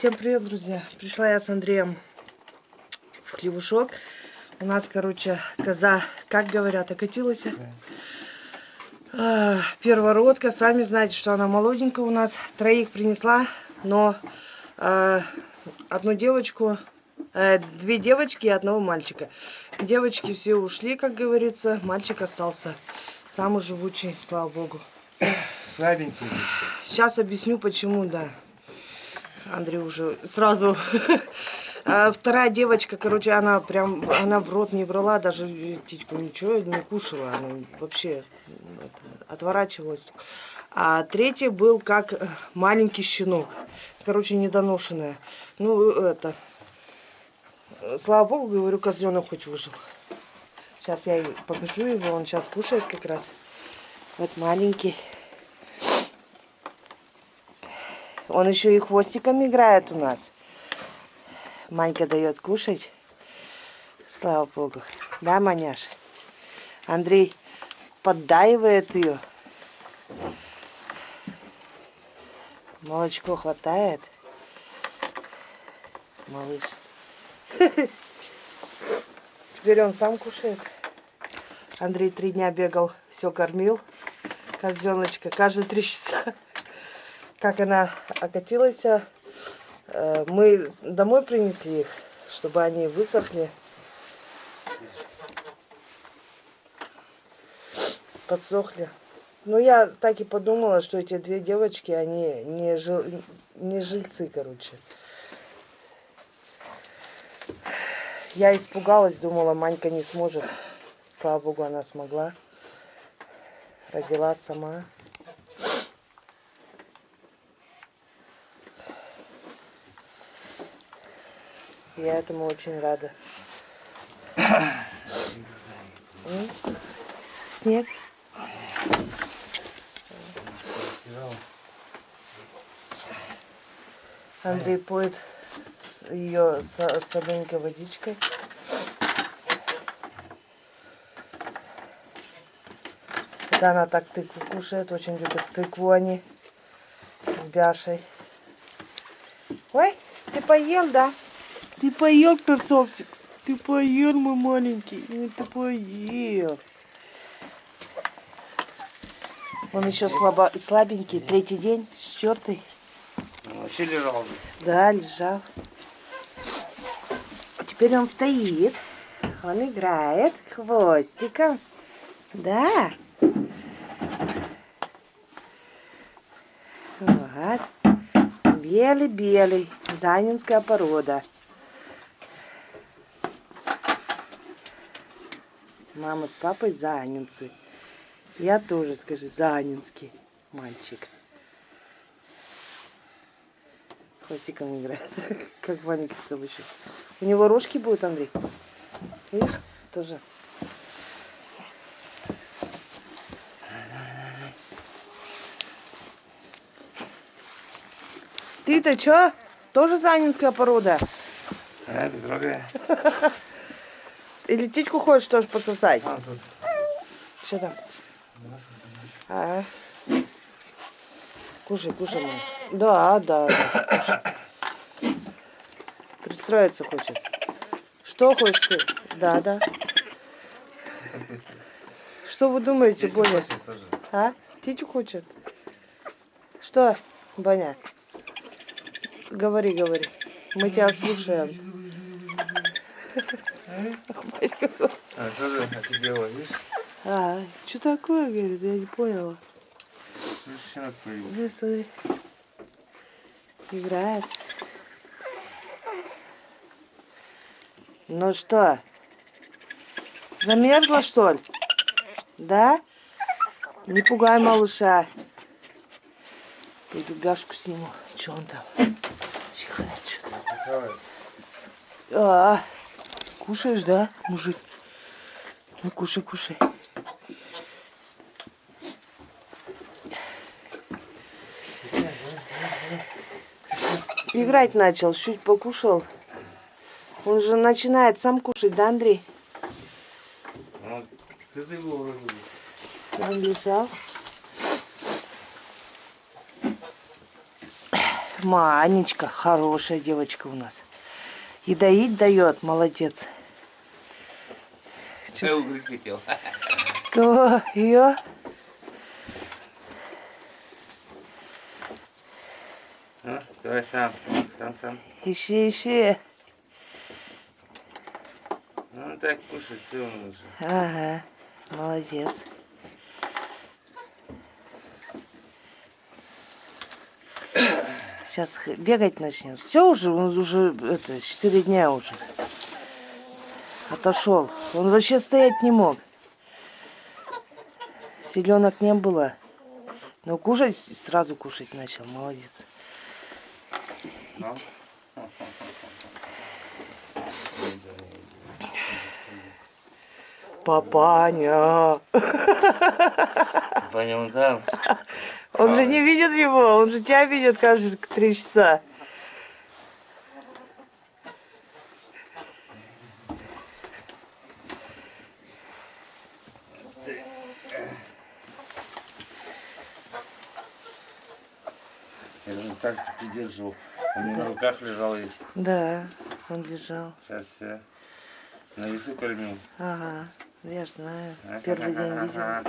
Всем привет, друзья! Пришла я с Андреем в хлебушок. У нас, короче, коза, как говорят, окатилась. А, первородка. Сами знаете, что она молоденькая у нас. Троих принесла, но а, одну девочку, а, две девочки и одного мальчика. Девочки все ушли, как говорится. Мальчик остался. Самый живучий, слава богу. Слабенький. Сейчас объясню, почему, да. Андрей уже сразу. А вторая девочка, короче, она прям, она в рот не брала, даже титьку ничего не кушала, она вообще это, отворачивалась. А третий был как маленький щенок, короче, недоношенная. Ну, это, слава богу, говорю, козленок хоть выжил. Сейчас я покажу его, он сейчас кушает как раз. Вот маленький. Он еще и хвостиком играет у нас. Манька дает кушать. Слава богу. Да, маняш? Андрей поддаивает ее. Молочко хватает. Малыш. Теперь он сам кушает. Андрей три дня бегал, все кормил. Козленочка каждые три часа как она окатилась, э, мы домой принесли их, чтобы они высохли. Подсохли. Ну, я так и подумала, что эти две девочки, они не, жил, не жильцы, короче. Я испугалась, думала, Манька не сможет. Слава богу, она смогла. Родила сама. Я этому очень рада. Снег. Андрей поет ее солененькой водичкой. Когда она так тыкву кушает, очень любит тыкву они с бяшей. Ой, ты поел, да? Ты поел, перцовсик? Ты поел, мой маленький? Ну, ты поел. Он еще слабо, слабенький, третий день, четвертый. Вообще лежал. Да, лежал. Теперь он стоит. Он играет хвостиком. Да. Вот. Белый-белый. Занинская порода. Мама с папой занинцы. Я тоже, скажи, занинский мальчик. Хвостиком играет, как маленький собачок. У него рожки будут, Андрей? Видишь? Тоже. Ты-то чё? Тоже занинская порода? А, без рога. Или птичку хочешь тоже пососать? А, тут. Что там? А. Кушай, кушай. Да, да, да. Кушай. Пристроиться хочет. Что хочешь? Да, да. Что вы думаете, Боня? А? Птичку хочет? Что, Боня? Говори, говори. Мы тебя слушаем. А, тоже офигела, видишь? А, что такое, говорит, я не поняла. Щенок появился. Да, смотри. Играет. Ну что, замерзла, что ли? Да? Не пугай малыша. Пойду гашку сниму. Че он там? Чихает что-то. А, Кушаешь, да, мужик? Ну, кушай, кушай. Играть начал, чуть покушал. Он же начинает сам кушать, да, Андрей? Ну, Он лежал. Манечка, хорошая девочка у нас. И доить дает, молодец. Я угрызть хотел. Кто ее? Ну, давай сам. Сам, сам. Ищи, ищи. Ну, так кушать все он уже. Ага, молодец. Сейчас бегать начнет. Все уже, он уже, это, 4 дня уже. Отошел. Он вообще стоять не мог. Селенок не было. Но кушать сразу кушать начал. Молодец. Папаня. Паня, он там. Он же не видит его, он же тебя видит каждые три часа. Так придерживал. Он мне на руках лежал весь. Да, он лежал. Сейчас я на весу кормил. Ага, я ж знаю. Первый день видела.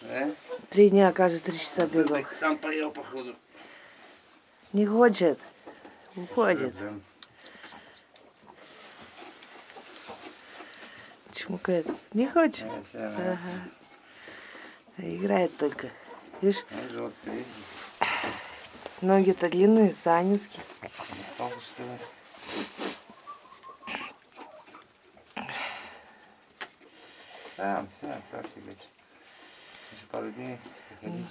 Да? Три дня каждые три часа бегал. Сам поел, походу. Не хочет. Уходит. Чмукает. Не хочет. э. Ага. Играет только. Видишь, Ну. Ноги-то длинные, санинские. Сам, все, фигачит. Еще пару дней заходить.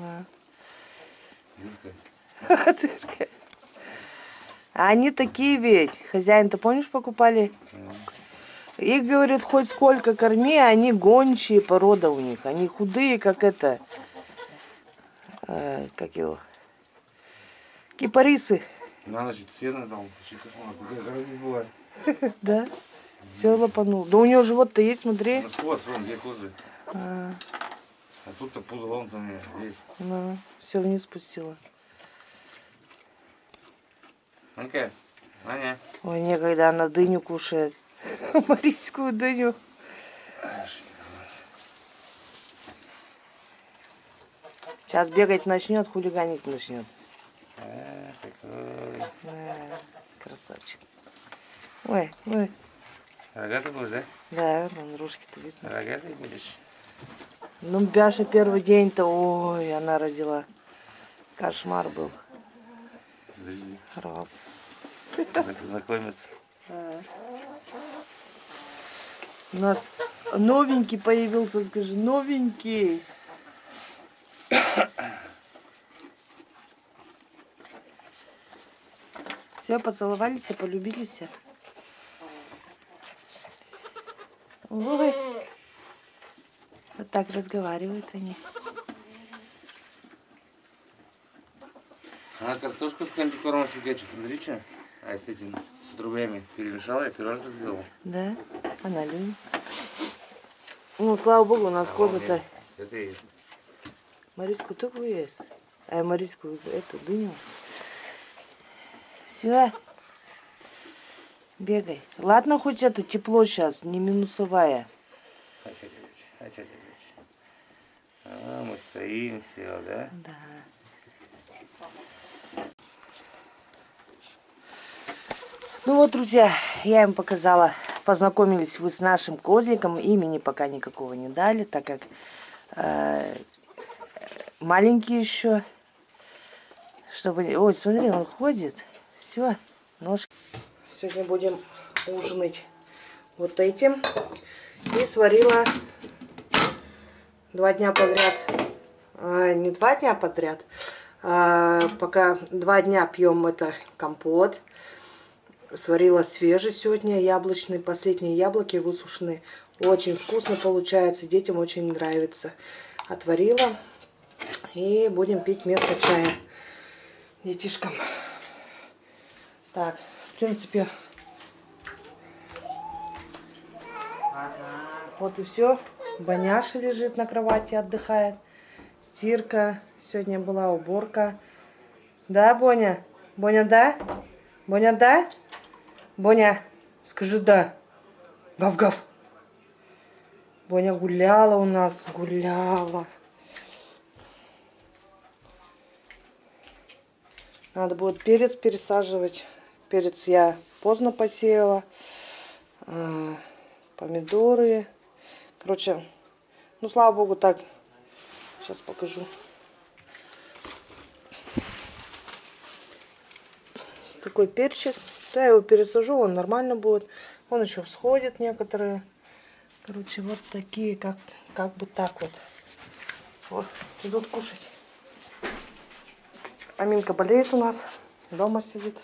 Да. Дыркать. Дырка. А они такие ведь. Хозяин-то, помнишь, покупали? Их, говорит, хоть сколько корми, они гончие порода у них. Они худые, как это... э, как его? Кипарисы. На ночь сено гроза здесь была. Да? Все лопанул. Да у него живот-то есть, смотри. Ну, сквозь, вон, где кожи. А, А тут-то пузо вон там я, здесь. ну, все вниз спустила. Ну-ка, Аня. Ой, некогда она дыню кушает. Марийскую дыню. Сейчас бегать начнет, хулиганить начнет. А, такой. А, красавчик. Ой, ой. Рогатый будешь, да? Да, вон рожки-то видно. Рогатый будешь? Ну, Бяша первый день-то, ой, она родила. Кошмар был. Давайте знакомиться. У нас новенький появился, скажи, новенький. Все, поцеловались, и полюбились. Ой. Вот так разговаривают они. Она картошку с комбикормом фигачит, смотри, что. А с этим, с рублями перемешала, я первый раз так сделал. Да, она любит. Ну, слава богу, у нас коза-то. Это и Мариску только есть. А Мариску эту дыню. Все. Бегай. Ладно, хоть это тепло сейчас, не минусовая. А, мы стоим, все, да? Да. Ну вот, друзья, я им показала. Познакомились вы с нашим козликом. Имени пока никакого не дали, так как э, маленький еще. Чтобы... Ой, смотри, он ходит. Все, ножки. Сегодня будем ужинать вот этим. И сварила два дня подряд. А, не два дня подряд. а пока два дня пьем это компот. Сварила свежий сегодня яблочный. Последние яблоки высушенные. Очень вкусно получается. Детям очень нравится. Отварила. И будем пить вместо чая детишкам. Так, в принципе, вот и все. Баняша лежит на кровати, отдыхает. Стирка. Сегодня была уборка. Да, Боня? Боня, да? Боня, да? Боня, скажи да. Гав-гав. Боня гуляла у нас, гуляла. Надо будет перец пересаживать. Перец я поздно посеяла. А, Помидоры. Короче, ну слава богу, так. Сейчас покажу. Такой перчик. Да, я его пересажу, он нормально будет. Он еще всходит некоторые. Короче, вот такие, как, как бы так вот. Вот, идут кушать. Аминка болеет у нас. Дома сидит.